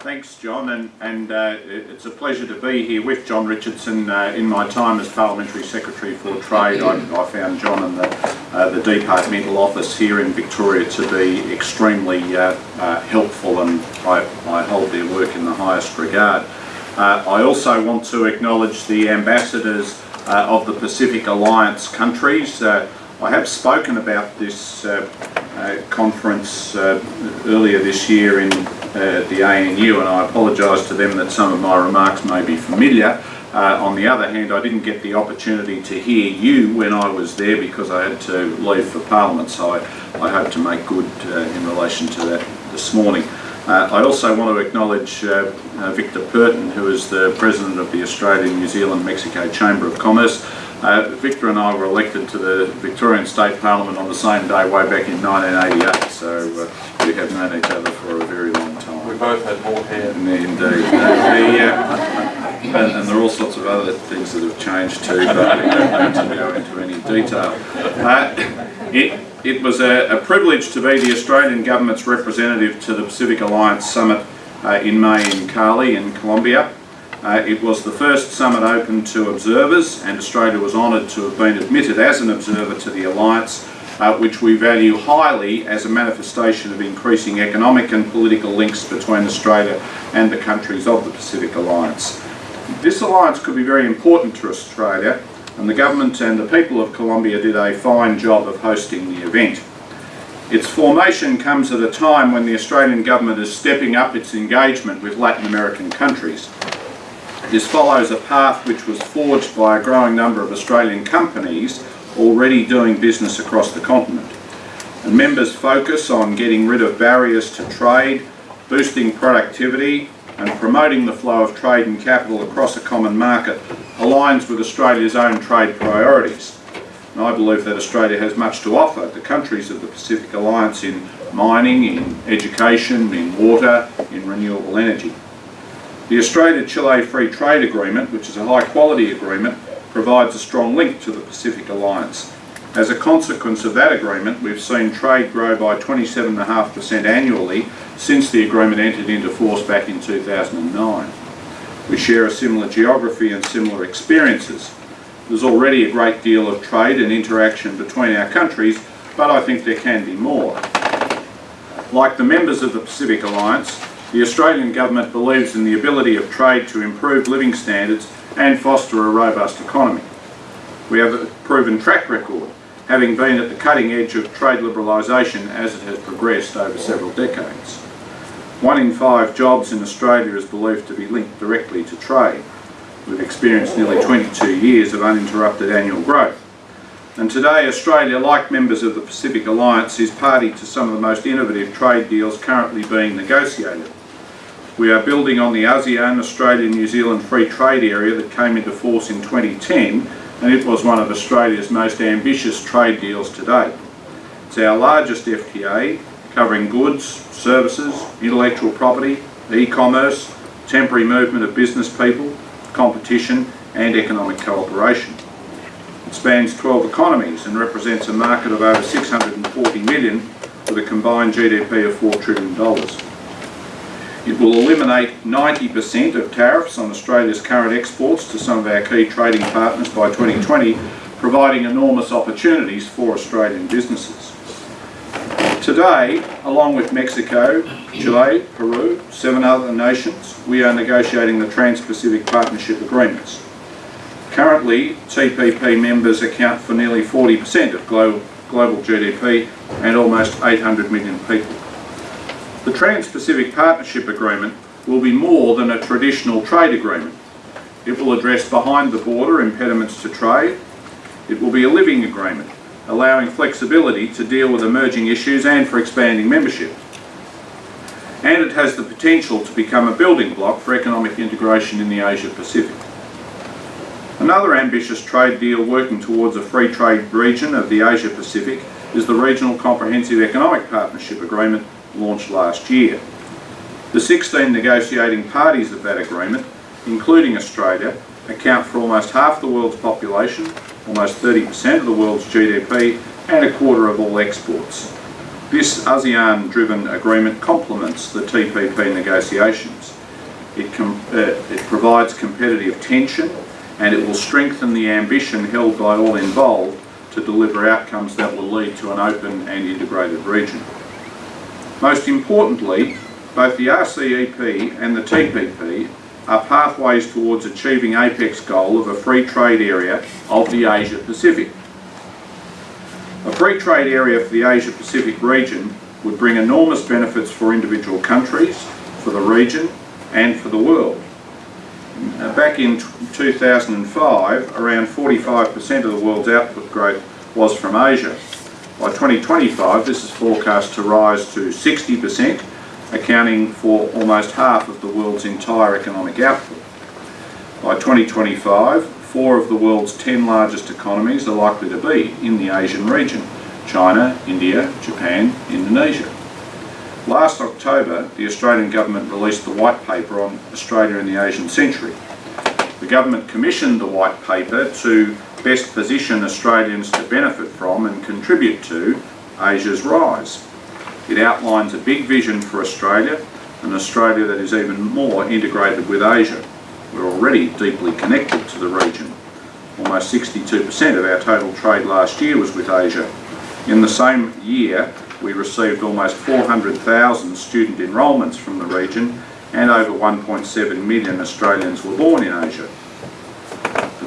Thanks, John, and, and uh, it's a pleasure to be here with John Richardson. Uh, in my time as Parliamentary Secretary for Trade, I, I found John and the, uh, the departmental office here in Victoria to be extremely uh, uh, helpful and I, I hold their work in the highest regard. Uh, I also want to acknowledge the ambassadors of the Pacific Alliance countries. I have spoken about this conference earlier this year in at the ANU and I apologise to them that some of my remarks may be familiar. Uh, on the other hand, I didn't get the opportunity to hear you when I was there because I had to leave for Parliament, so I, I hope to make good uh, in relation to that this morning. Uh, I also want to acknowledge uh, uh, Victor Perton, who is the President of the Australian New Zealand Mexico Chamber of Commerce. Victor and I were elected to the Victorian State Parliament on the same day way back in 1988, so we have known each other for a very both had more hair. Indeed. Uh, and, and, there are all sorts of other things that have changed too, but I don't need to go into any detail. Uh, it, it was a, a, privilege to be the Australian Government's representative to the Pacific Alliance Summit uh, in May in Cali in Colombia. Uh, it was the first summit open to observers and Australia was honoured to have been admitted as an observer to the Alliance uh, which we value highly as a manifestation of increasing economic and political links between Australia and the countries of the Pacific Alliance. This alliance could be very important to Australia and the government and the people of Colombia did a fine job of hosting the event. Its formation comes at a time when the Australian government is stepping up its engagement with Latin American countries. This follows a path which was forged by a growing number of Australian companies already doing business across the continent. And members focus on getting rid of barriers to trade, boosting productivity and promoting the flow of trade and capital across a common market aligns with Australia's own trade priorities. And I believe that Australia has much to offer the countries of the Pacific Alliance in mining, in education, in water, in renewable energy. The Australia-Chile Free Trade Agreement, which is a high quality agreement, provides a strong link to the Pacific Alliance. As a consequence of that agreement, we've seen trade grow by 27.5% annually since the agreement entered into force back in 2009. We share a similar geography and similar experiences. There's already a great deal of trade and interaction between our countries, but I think there can be more. Like the members of the Pacific Alliance, the Australian Government believes in the ability of trade to improve living standards and foster a robust economy. We have a proven track record, having been at the cutting edge of trade liberalisation as it has progressed over several decades. One in five jobs in Australia is believed to be linked directly to trade. We've experienced nearly 22 years of uninterrupted annual growth. And today Australia, like members of the Pacific Alliance, is party to some of the most innovative trade deals currently being negotiated. We are building on the ASEAN, Australia-New Zealand Free Trade Area that came into force in 2010 and it was one of Australia's most ambitious trade deals to date. It's our largest FTA, covering goods, services, intellectual property, e-commerce, temporary movement of business people, competition and economic cooperation. It spans 12 economies and represents a market of over 640 million with a combined GDP of $4 trillion. It will eliminate 90% of tariffs on Australia's current exports to some of our key trading partners by 2020, providing enormous opportunities for Australian businesses. Today, along with Mexico, Chile, Peru, seven other nations, we are negotiating the Trans-Pacific Partnership Agreements. Currently, TPP members account for nearly 40% of global, global GDP and almost 800 million people. The Trans-Pacific Partnership Agreement will be more than a traditional trade agreement. It will address behind the border impediments to trade. It will be a living agreement, allowing flexibility to deal with emerging issues and for expanding membership. And it has the potential to become a building block for economic integration in the Asia Pacific. Another ambitious trade deal working towards a free trade region of the Asia Pacific is the Regional Comprehensive Economic Partnership Agreement launched last year. The 16 negotiating parties of that agreement, including Australia, account for almost half the world's population, almost 30% of the world's GDP and a quarter of all exports. This ASEAN-driven agreement complements the TPP negotiations. It, com- uh, it provides competitive tension and it will strengthen the ambition held by all involved to deliver outcomes that will lead to an open and integrated region. Most importantly, both the RCEP and the TPP are pathways towards achieving APEC's goal of a free trade area of the Asia Pacific. A free trade area for the Asia Pacific region would bring enormous benefits for individual countries, for the region and for the world. Uh, back in 2005, around 45% of the world's output growth was from Asia. By 2025, this is forecast to rise to 60%, accounting for almost half of the world's entire economic output. By 2025, four of the world's 10 largest economies are likely to be in the Asian region China, India, Japan, Indonesia. Last October, the Australian Government released the White Paper on Australia in the Asian Century. The Government commissioned the White Paper to best position Australians to benefit from and contribute to Asia's rise. It outlines a big vision for Australia, an Australia that is even more integrated with Asia. We're already deeply connected to the region. Almost 62% of our total trade last year was with Asia. In the same year, we received almost 400,000 student enrolments from the region and over 1.7 million Australians were born in Asia.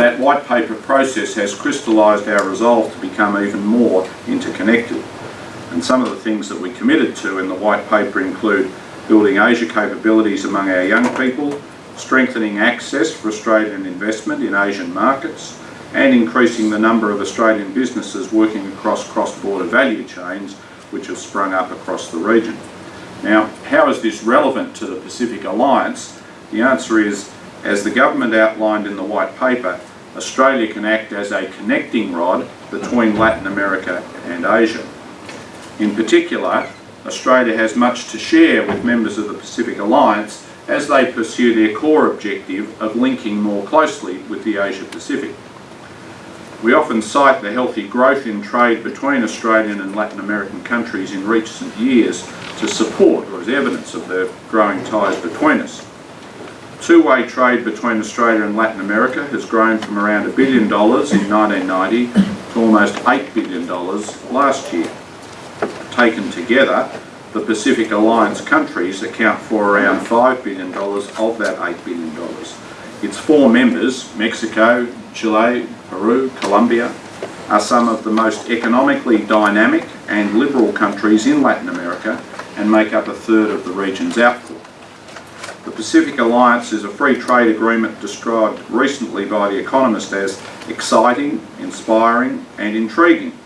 That white paper process has crystallised our resolve to become even more interconnected. And some of the things that we committed to in the white paper include building Asia capabilities among our young people, strengthening access for Australian investment in Asian markets, and increasing the number of Australian businesses working across cross-border value chains which have sprung up across the region. Now, how is this relevant to the Pacific Alliance? The answer is, as the government outlined in the white paper, Australia can act as a connecting rod between Latin America and Asia. In particular, Australia has much to share with members of the Pacific Alliance as they pursue their core objective of linking more closely with the Asia Pacific. We often cite the healthy growth in trade between Australian and Latin American countries in recent years to support or as evidence of the growing ties between us. Two-way trade between Australia and Latin America has grown from around a billion dollars in 1990 to almost $8 billion last year. Taken together, the Pacific Alliance countries account for around $5 billion of that $8 billion. Its four members, Mexico, Chile, Peru, Colombia, are some of the most economically dynamic and liberal countries in Latin America and make up a third of the region's output. The Pacific Alliance is a free trade agreement described recently by The Economist as exciting, inspiring and intriguing.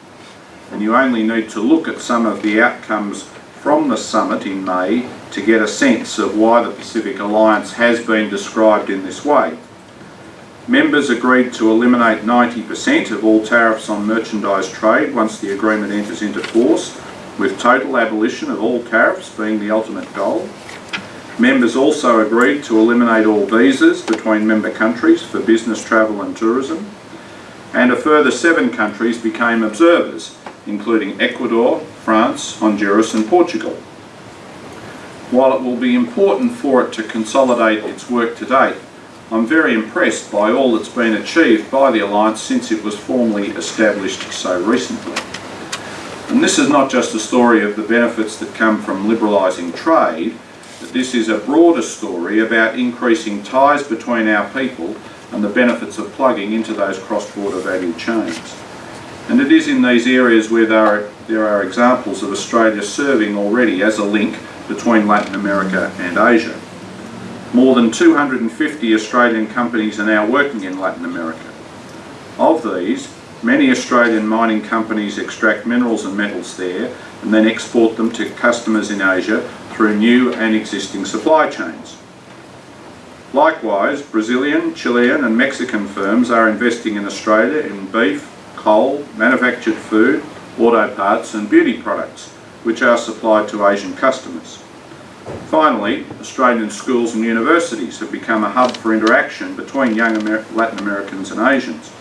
And you only need to look at some of the outcomes from the summit in May to get a sense of why the Pacific Alliance has been described in this way. Members agreed to eliminate 90% of all tariffs on merchandise trade once the agreement enters into force, with total abolition of all tariffs being the ultimate goal. Members also agreed to eliminate all visas between member countries for business travel and tourism. And a further seven countries became observers, including Ecuador, France, Honduras and Portugal. While it will be important for it to consolidate its work to date, I'm very impressed by all that's been achieved by the Alliance since it was formally established so recently. And this is not just a story of the benefits that come from liberalising trade, but this is a broader story about increasing ties between our people and the benefits of plugging into those cross-border value chains. And it is in these areas where there are, there are examples of Australia serving already as a link between Latin America and Asia. More than 250 Australian companies are now working in Latin America. Of these, many Australian mining companies extract minerals and metals there and then export them to customers in Asia through new and existing supply chains. Likewise, Brazilian, Chilean and Mexican firms are investing in Australia in beef, coal, manufactured food, auto parts and beauty products, which are supplied to Asian customers. Finally, Australian schools and universities have become a hub for interaction between young Amer Latin Americans and Asians.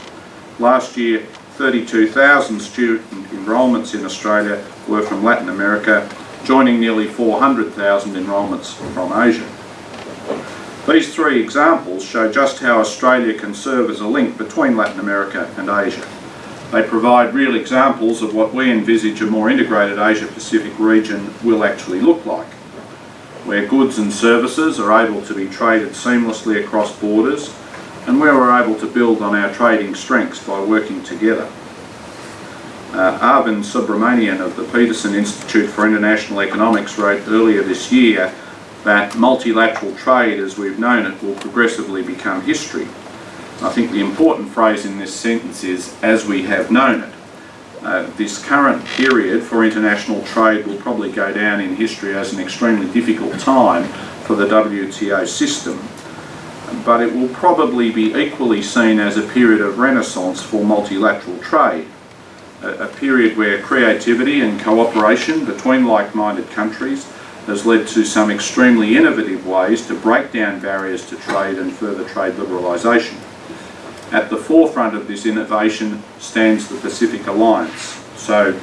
Last year, 32,000 student enrolments in Australia were from Latin America, joining nearly 400,000 enrolments from Asia. These three examples show just how Australia can serve as a link between Latin America and Asia. They provide real examples of what we envisage a more integrated Asia-Pacific region will actually look like, where goods and services are able to be traded seamlessly across borders and where we're able to build on our trading strengths by working together. Uh, Arvind Subramanian of the Peterson Institute for International Economics wrote earlier this year that multilateral trade as we've known it will progressively become history. I think the important phrase in this sentence is as we have known it. Uh, this current period for international trade will probably go down in history as an extremely difficult time for the WTO system, but it will probably be equally seen as a period of renaissance for multilateral trade, a, a period where creativity and cooperation between like-minded countries has led to some extremely innovative ways to break down barriers to trade and further trade liberalisation. At the forefront of this innovation stands the Pacific Alliance. So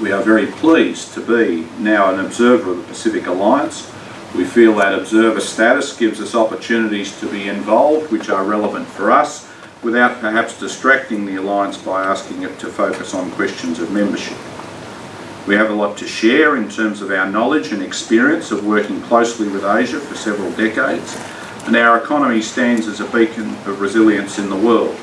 we are very pleased to be now an observer of the Pacific Alliance. We feel that observer status gives us opportunities to be involved which are relevant for us without perhaps distracting the Alliance by asking it to focus on questions of membership. We have a lot to share in terms of our knowledge and experience of working closely with Asia for several decades, and our economy stands as a beacon of resilience in the world.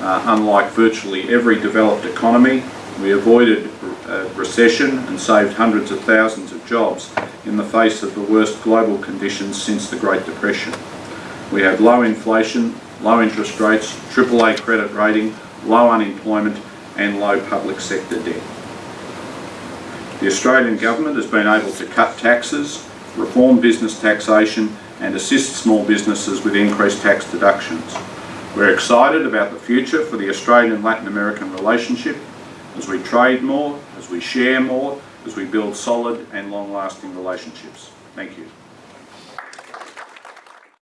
Uh, unlike virtually every developed economy, we avoided uh, recession and saved hundreds of thousands of jobs in the face of the worst global conditions since the Great Depression. We have low inflation, low interest rates, AAA credit rating, low unemployment and low public sector debt. The Australian Government has been able to cut taxes, reform business taxation and assist small businesses with increased tax deductions. We're excited about the future for the Australian-Latin American relationship as we trade more, as we share more, as we build solid and long-lasting relationships. Thank you.